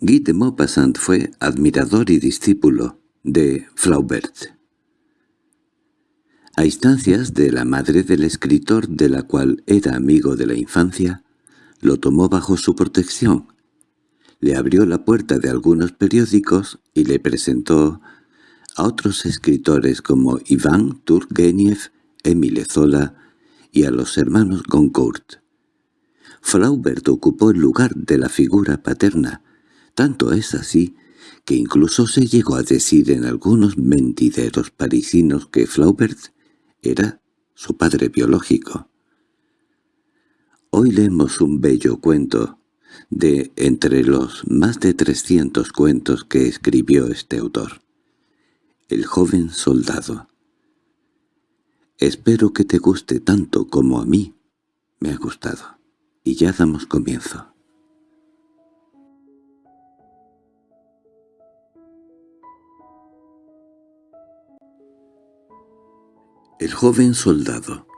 Guy de Maupassant fue admirador y discípulo de Flaubert. A instancias de la madre del escritor de la cual era amigo de la infancia, lo tomó bajo su protección. Le abrió la puerta de algunos periódicos y le presentó a otros escritores como Iván Turgenev, Émile Zola y a los hermanos Goncourt. Flaubert ocupó el lugar de la figura paterna, tanto es así que incluso se llegó a decir en algunos mentideros parisinos que Flaubert era su padre biológico. Hoy leemos un bello cuento de entre los más de trescientos cuentos que escribió este autor. El joven soldado. Espero que te guste tanto como a mí me ha gustado. Y ya damos comienzo. El joven soldado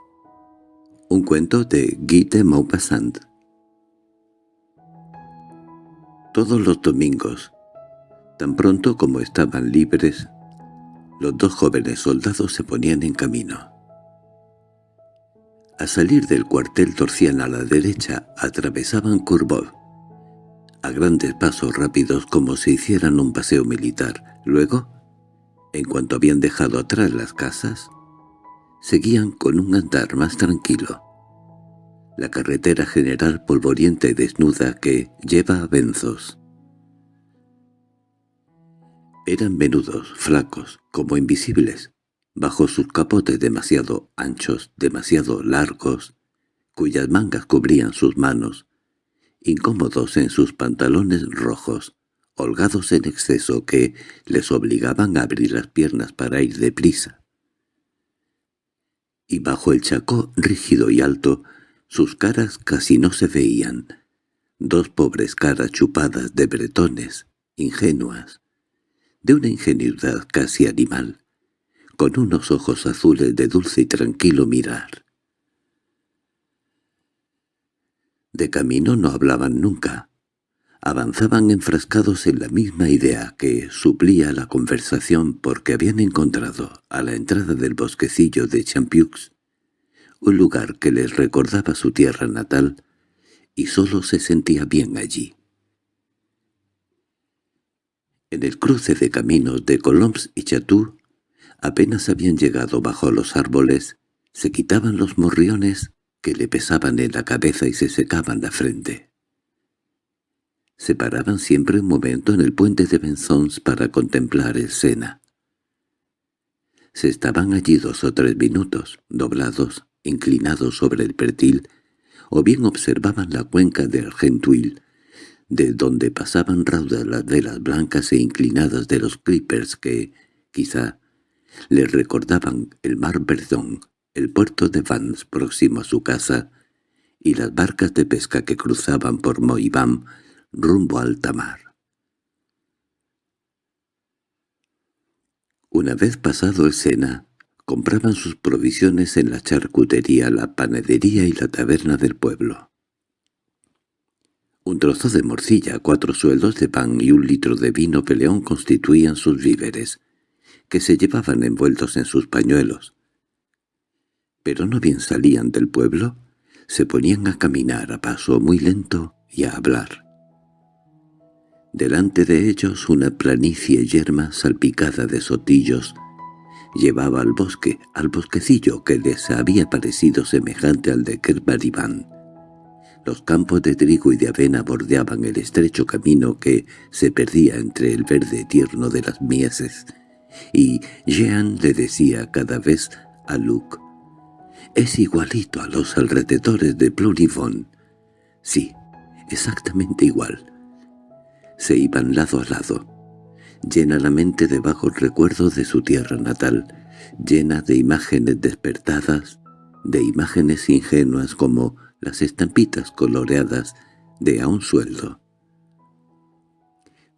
Un cuento de Guy de Maupassant Todos los domingos, tan pronto como estaban libres, los dos jóvenes soldados se ponían en camino. A salir del cuartel torcían a la derecha, atravesaban Courbevoie, a grandes pasos rápidos como si hicieran un paseo militar. Luego, en cuanto habían dejado atrás las casas, seguían con un andar más tranquilo. La carretera general polvorienta y desnuda que lleva a Benzos. Eran menudos, flacos, como invisibles, bajo sus capotes demasiado anchos, demasiado largos, cuyas mangas cubrían sus manos, incómodos en sus pantalones rojos, holgados en exceso que les obligaban a abrir las piernas para ir deprisa y bajo el chacó rígido y alto sus caras casi no se veían, dos pobres caras chupadas de bretones, ingenuas, de una ingenuidad casi animal, con unos ojos azules de dulce y tranquilo mirar. De camino no hablaban nunca, avanzaban enfrascados en la misma idea que suplía la conversación porque habían encontrado, a la entrada del bosquecillo de Champiux, un lugar que les recordaba su tierra natal, y sólo se sentía bien allí. En el cruce de caminos de Colombs y Chatou, apenas habían llegado bajo los árboles, se quitaban los morriones que le pesaban en la cabeza y se secaban la frente. Se paraban siempre un momento en el puente de Benzons para contemplar el Sena. Se estaban allí dos o tres minutos, doblados, inclinados sobre el pertil, o bien observaban la cuenca de Argentuil, de donde pasaban raudas las velas blancas e inclinadas de los clippers que, quizá, les recordaban el mar Verdón, el puerto de Vans próximo a su casa, y las barcas de pesca que cruzaban por Moibam rumbo a alta mar. Una vez pasado el Sena, compraban sus provisiones en la charcutería, la panadería y la taberna del pueblo. Un trozo de morcilla, cuatro sueldos de pan y un litro de vino peleón constituían sus víveres, que se llevaban envueltos en sus pañuelos. Pero no bien salían del pueblo, se ponían a caminar a paso muy lento y a hablar. Delante de ellos una planicie yerma salpicada de sotillos llevaba al bosque, al bosquecillo que les había parecido semejante al de Kerbaribán. Los campos de trigo y de avena bordeaban el estrecho camino que se perdía entre el verde tierno de las mieses, y Jean le decía cada vez a Luke, «Es igualito a los alrededores de Plurivon». «Sí, exactamente igual» se iban lado a lado. Llena la mente de bajos recuerdos de su tierra natal, llena de imágenes despertadas, de imágenes ingenuas como las estampitas coloreadas de a un sueldo.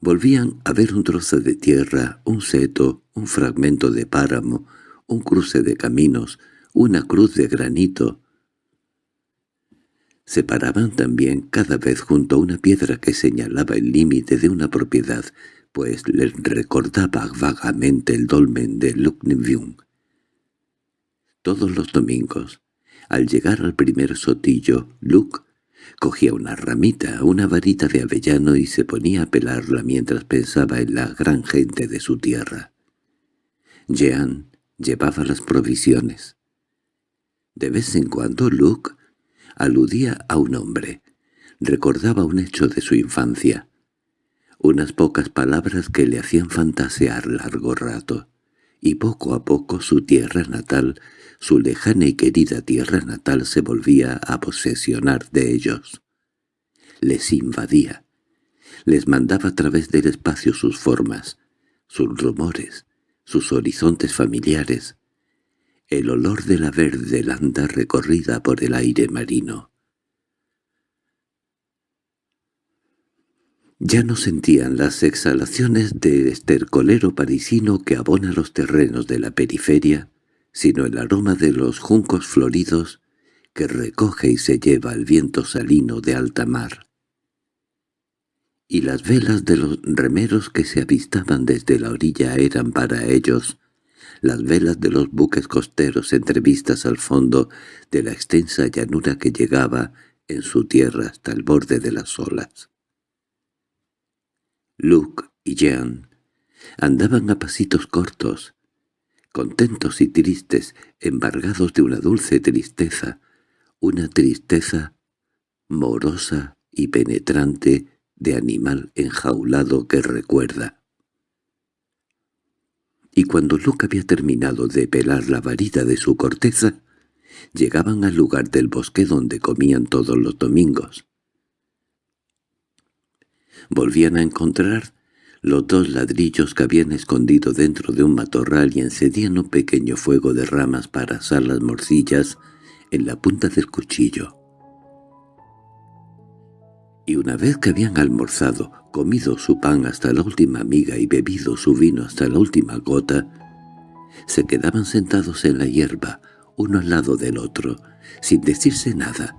Volvían a ver un trozo de tierra, un seto, un fragmento de páramo, un cruce de caminos, una cruz de granito. Se paraban también cada vez junto a una piedra que señalaba el límite de una propiedad, pues les recordaba vagamente el dolmen de Luknevium. Todos los domingos, al llegar al primer sotillo, Luke cogía una ramita, una varita de avellano y se ponía a pelarla mientras pensaba en la gran gente de su tierra. Jean llevaba las provisiones. De vez en cuando Luke aludía a un hombre, recordaba un hecho de su infancia, unas pocas palabras que le hacían fantasear largo rato, y poco a poco su tierra natal, su lejana y querida tierra natal se volvía a posesionar de ellos. Les invadía, les mandaba a través del espacio sus formas, sus rumores, sus horizontes familiares, el olor de la verde landa recorrida por el aire marino. Ya no sentían las exhalaciones de estercolero parisino que abona los terrenos de la periferia, sino el aroma de los juncos floridos que recoge y se lleva el viento salino de alta mar y las velas de los remeros que se avistaban desde la orilla eran para ellos las velas de los buques costeros entrevistas al fondo de la extensa llanura que llegaba en su tierra hasta el borde de las olas. Luke y Jean andaban a pasitos cortos, contentos y tristes, embargados de una dulce tristeza, una tristeza morosa y penetrante de animal enjaulado que recuerda. Y cuando Luke había terminado de pelar la varita de su corteza, llegaban al lugar del bosque donde comían todos los domingos. Volvían a encontrar los dos ladrillos que habían escondido dentro de un matorral y encendían un pequeño fuego de ramas para asar las morcillas en la punta del cuchillo y una vez que habían almorzado, comido su pan hasta la última miga y bebido su vino hasta la última gota, se quedaban sentados en la hierba, uno al lado del otro, sin decirse nada,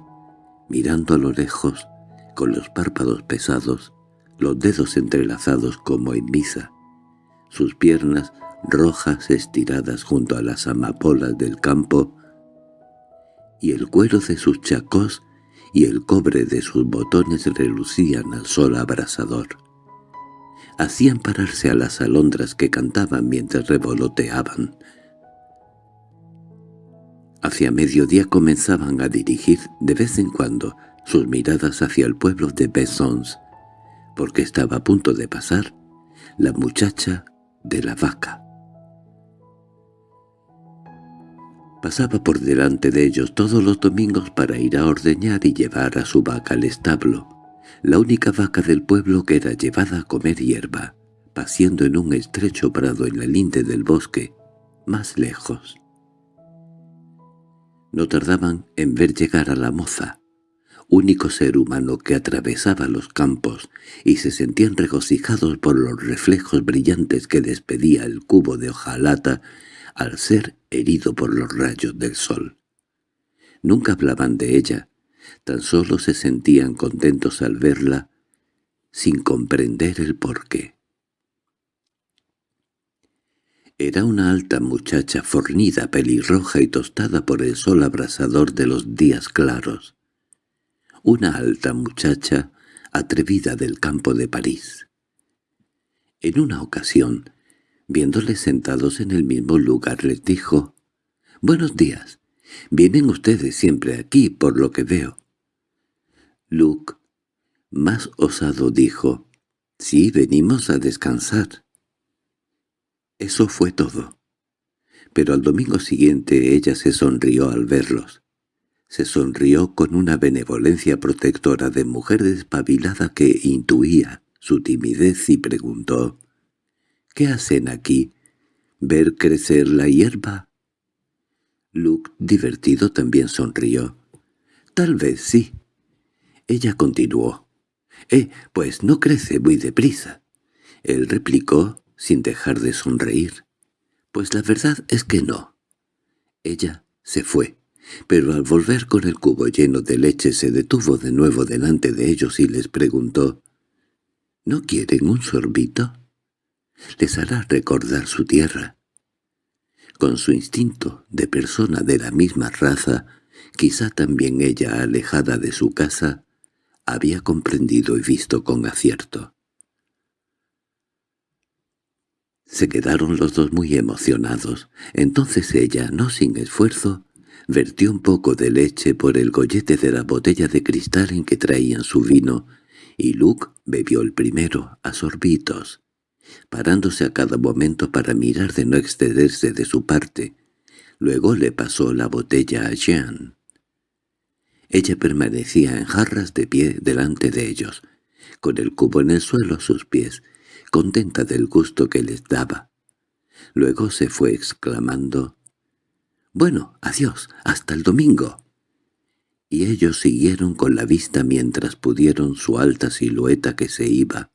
mirando a lo lejos, con los párpados pesados, los dedos entrelazados como en misa, sus piernas rojas estiradas junto a las amapolas del campo, y el cuero de sus chacós y el cobre de sus botones relucían al sol abrasador. Hacían pararse a las alondras que cantaban mientras revoloteaban. Hacia mediodía comenzaban a dirigir de vez en cuando sus miradas hacia el pueblo de Bessons, porque estaba a punto de pasar la muchacha de la vaca. Pasaba por delante de ellos todos los domingos para ir a ordeñar y llevar a su vaca al establo, la única vaca del pueblo que era llevada a comer hierba, paseando en un estrecho prado en la linde del bosque, más lejos. No tardaban en ver llegar a la moza, único ser humano que atravesaba los campos, y se sentían regocijados por los reflejos brillantes que despedía el cubo de hojalata al ser herido por los rayos del sol. Nunca hablaban de ella, tan solo se sentían contentos al verla, sin comprender el porqué. Era una alta muchacha fornida, pelirroja y tostada por el sol abrasador de los días claros. Una alta muchacha atrevida del campo de París. En una ocasión, Viéndoles sentados en el mismo lugar les dijo, «Buenos días. Vienen ustedes siempre aquí, por lo que veo». Luke, más osado, dijo, «Sí, venimos a descansar». Eso fue todo. Pero al domingo siguiente ella se sonrió al verlos. Se sonrió con una benevolencia protectora de mujer despabilada que intuía su timidez y preguntó, ¿Qué hacen aquí? ¿Ver crecer la hierba? Luke, divertido, también sonrió. Tal vez sí. Ella continuó. —Eh, pues no crece muy deprisa. Él replicó, sin dejar de sonreír. —Pues la verdad es que no. Ella se fue, pero al volver con el cubo lleno de leche se detuvo de nuevo delante de ellos y les preguntó ¿No quieren un sorbito? Les hará recordar su tierra. Con su instinto de persona de la misma raza, quizá también ella, alejada de su casa, había comprendido y visto con acierto. Se quedaron los dos muy emocionados. Entonces ella, no sin esfuerzo, vertió un poco de leche por el gollete de la botella de cristal en que traían su vino, y Luke bebió el primero, a sorbitos, parándose a cada momento para mirar de no excederse de su parte. Luego le pasó la botella a Jean. Ella permanecía en jarras de pie delante de ellos, con el cubo en el suelo a sus pies, contenta del gusto que les daba. Luego se fue exclamando, «Bueno, adiós, hasta el domingo» y ellos siguieron con la vista mientras pudieron su alta silueta que se iba,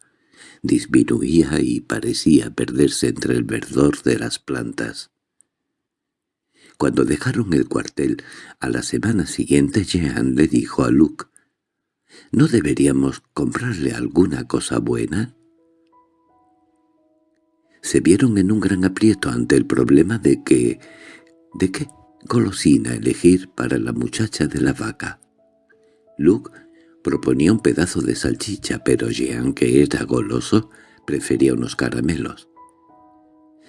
disminuía y parecía perderse entre el verdor de las plantas. Cuando dejaron el cuartel, a la semana siguiente Jean le dijo a Luke, «¿No deberíamos comprarle alguna cosa buena?» Se vieron en un gran aprieto ante el problema de que... ¿De qué? golosina elegir para la muchacha de la vaca. Luke proponía un pedazo de salchicha, pero Jean, que era goloso, prefería unos caramelos.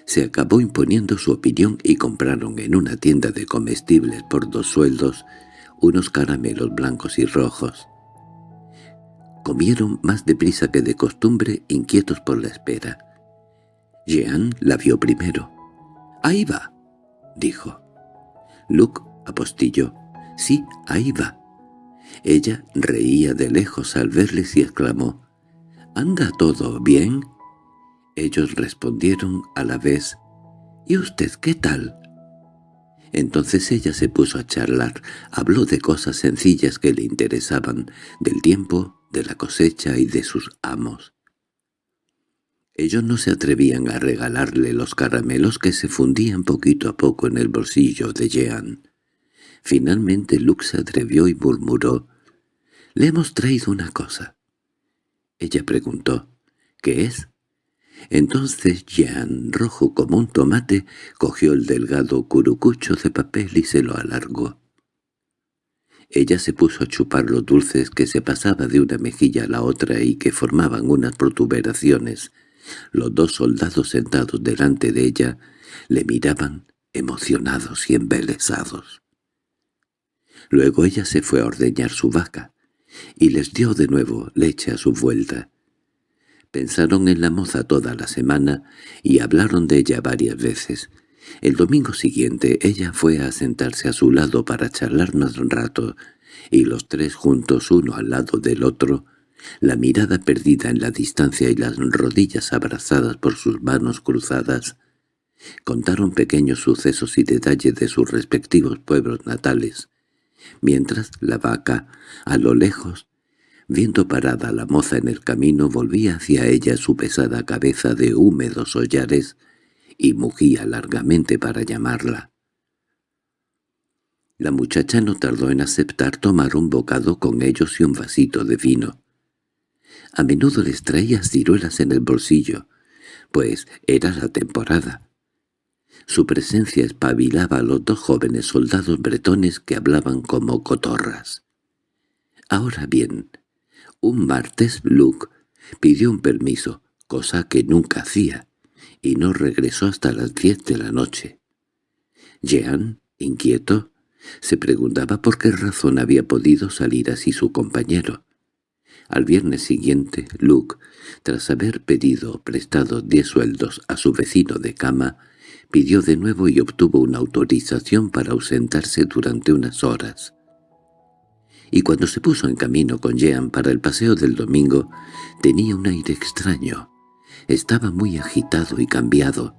Se acabó imponiendo su opinión y compraron en una tienda de comestibles por dos sueldos unos caramelos blancos y rojos. Comieron más deprisa que de costumbre, inquietos por la espera. Jean la vio primero. «¡Ahí va!» dijo. Luke apostilló. «Sí, ahí va». Ella reía de lejos al verles y exclamó, «¿Anda todo bien?» Ellos respondieron a la vez, «¿Y usted qué tal?» Entonces ella se puso a charlar, habló de cosas sencillas que le interesaban, del tiempo, de la cosecha y de sus amos. Ellos no se atrevían a regalarle los caramelos que se fundían poquito a poco en el bolsillo de Jean. Finalmente Luke se atrevió y murmuró, «Le hemos traído una cosa». Ella preguntó, «¿Qué es?» Entonces Jean, rojo como un tomate, cogió el delgado curucucho de papel y se lo alargó. Ella se puso a chupar los dulces que se pasaba de una mejilla a la otra y que formaban unas protuberaciones los dos soldados sentados delante de ella le miraban emocionados y embelesados. Luego ella se fue a ordeñar su vaca, y les dio de nuevo leche a su vuelta. Pensaron en la moza toda la semana y hablaron de ella varias veces. El domingo siguiente ella fue a sentarse a su lado para charlar más un rato, y los tres juntos uno al lado del otro la mirada perdida en la distancia y las rodillas abrazadas por sus manos cruzadas, contaron pequeños sucesos y detalles de sus respectivos pueblos natales, mientras la vaca, a lo lejos, viendo parada la moza en el camino, volvía hacia ella su pesada cabeza de húmedos hollares y mugía largamente para llamarla. La muchacha no tardó en aceptar tomar un bocado con ellos y un vasito de vino. A menudo les traía ciruelas en el bolsillo, pues era la temporada. Su presencia espabilaba a los dos jóvenes soldados bretones que hablaban como cotorras. Ahora bien, un martes Luke pidió un permiso, cosa que nunca hacía, y no regresó hasta las diez de la noche. Jean, inquieto, se preguntaba por qué razón había podido salir así su compañero. Al viernes siguiente, Luke, tras haber pedido prestado diez sueldos a su vecino de cama, pidió de nuevo y obtuvo una autorización para ausentarse durante unas horas. Y cuando se puso en camino con Jean para el paseo del domingo, tenía un aire extraño. Estaba muy agitado y cambiado.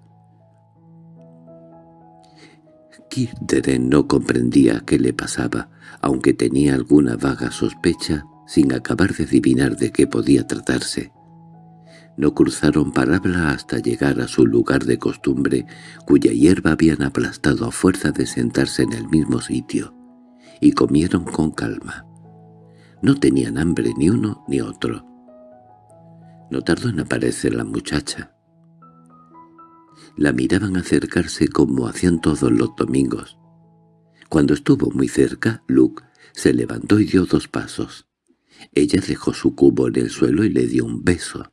Kirderen no comprendía qué le pasaba, aunque tenía alguna vaga sospecha sin acabar de adivinar de qué podía tratarse. No cruzaron palabra hasta llegar a su lugar de costumbre, cuya hierba habían aplastado a fuerza de sentarse en el mismo sitio. y comieron con calma. No tenían hambre ni uno ni otro. No tardó en aparecer la muchacha. La miraban acercarse como hacían todos los domingos. Cuando estuvo muy cerca, Luke se levantó y dio dos pasos. Ella dejó su cubo en el suelo y le dio un beso.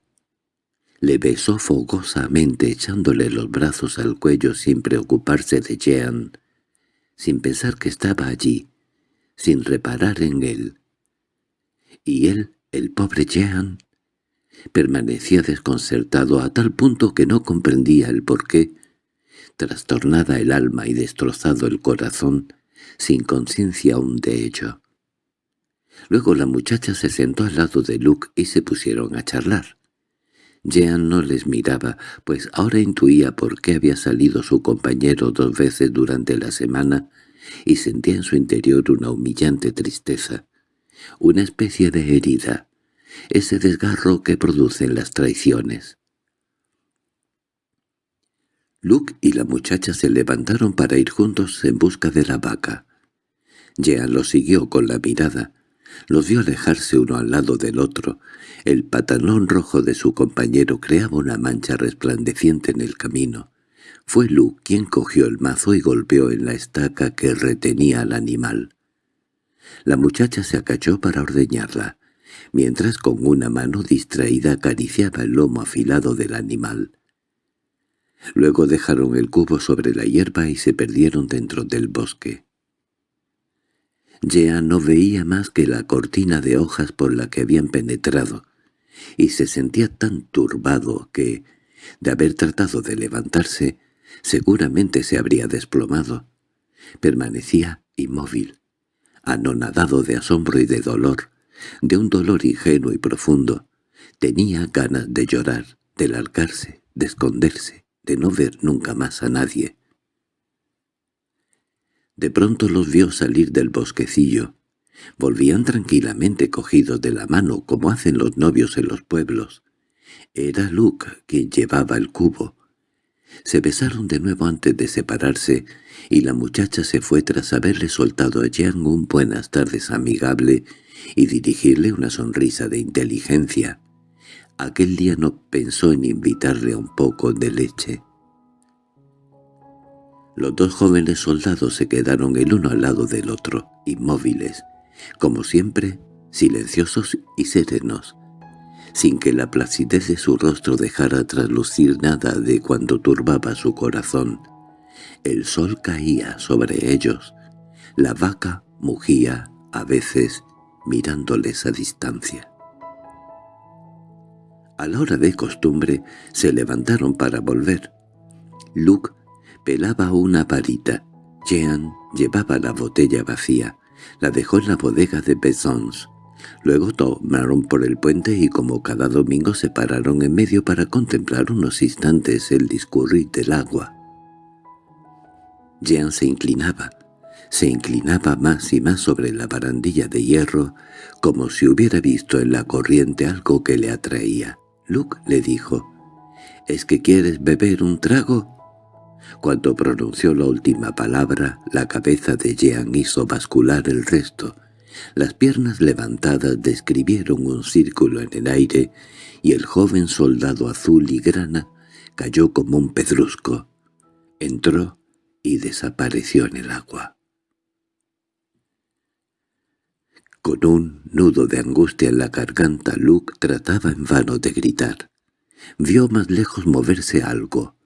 Le besó fogosamente echándole los brazos al cuello sin preocuparse de Jean, sin pensar que estaba allí, sin reparar en él. Y él, el pobre Jean, permanecía desconcertado a tal punto que no comprendía el porqué, trastornada el alma y destrozado el corazón, sin conciencia aún de ello. Luego la muchacha se sentó al lado de Luke y se pusieron a charlar. Jean no les miraba, pues ahora intuía por qué había salido su compañero dos veces durante la semana y sentía en su interior una humillante tristeza, una especie de herida, ese desgarro que producen las traiciones. Luke y la muchacha se levantaron para ir juntos en busca de la vaca. Jean los siguió con la mirada, los vio alejarse uno al lado del otro. El pantalón rojo de su compañero creaba una mancha resplandeciente en el camino. Fue Lu quien cogió el mazo y golpeó en la estaca que retenía al animal. La muchacha se acachó para ordeñarla, mientras con una mano distraída acariciaba el lomo afilado del animal. Luego dejaron el cubo sobre la hierba y se perdieron dentro del bosque. Jean no veía más que la cortina de hojas por la que habían penetrado, y se sentía tan turbado que, de haber tratado de levantarse, seguramente se habría desplomado. Permanecía inmóvil, anonadado de asombro y de dolor, de un dolor ingenuo y profundo. Tenía ganas de llorar, de largarse, de esconderse, de no ver nunca más a nadie. De pronto los vio salir del bosquecillo. Volvían tranquilamente cogidos de la mano como hacen los novios en los pueblos. Era Luke quien llevaba el cubo. Se besaron de nuevo antes de separarse, y la muchacha se fue tras haberle soltado a Jean un buenas tardes amigable y dirigirle una sonrisa de inteligencia. Aquel día no pensó en invitarle un poco de leche. Los dos jóvenes soldados se quedaron el uno al lado del otro, inmóviles, como siempre, silenciosos y serenos, sin que la placidez de su rostro dejara traslucir nada de cuando turbaba su corazón. El sol caía sobre ellos, la vaca mugía a veces mirándoles a distancia. A la hora de costumbre se levantaron para volver. Luke pelaba una varita. Jean llevaba la botella vacía. La dejó en la bodega de Besons. Luego tomaron por el puente y como cada domingo se pararon en medio para contemplar unos instantes el discurrir del agua. Jean se inclinaba, se inclinaba más y más sobre la barandilla de hierro, como si hubiera visto en la corriente algo que le atraía. Luke le dijo, «¿Es que quieres beber un trago?» Cuando pronunció la última palabra, la cabeza de Jean hizo bascular el resto. Las piernas levantadas describieron un círculo en el aire, y el joven soldado azul y grana cayó como un pedrusco. Entró y desapareció en el agua. Con un nudo de angustia en la garganta, Luke trataba en vano de gritar. Vio más lejos moverse algo.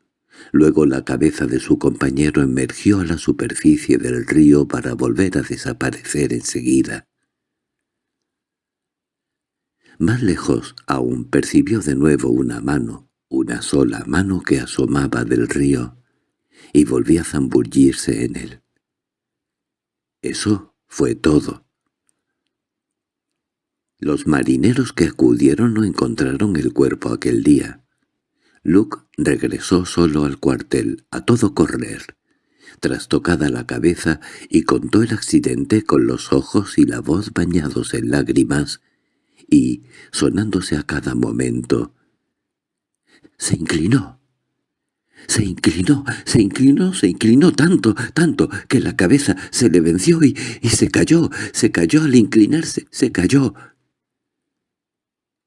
Luego la cabeza de su compañero emergió a la superficie del río para volver a desaparecer enseguida. Más lejos aún percibió de nuevo una mano, una sola mano que asomaba del río, y volvía a zambullirse en él. Eso fue todo. Los marineros que acudieron no encontraron el cuerpo aquel día. Luke regresó solo al cuartel, a todo correr, trastocada la cabeza, y contó el accidente con los ojos y la voz bañados en lágrimas, y sonándose a cada momento. Se inclinó, se inclinó, se inclinó, se inclinó tanto, tanto, que la cabeza se le venció y, y se cayó, se cayó al inclinarse, se cayó.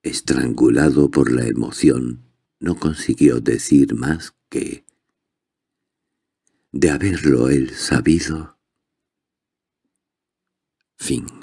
Estrangulado por la emoción, no consiguió decir más que... De haberlo él sabido... Fin.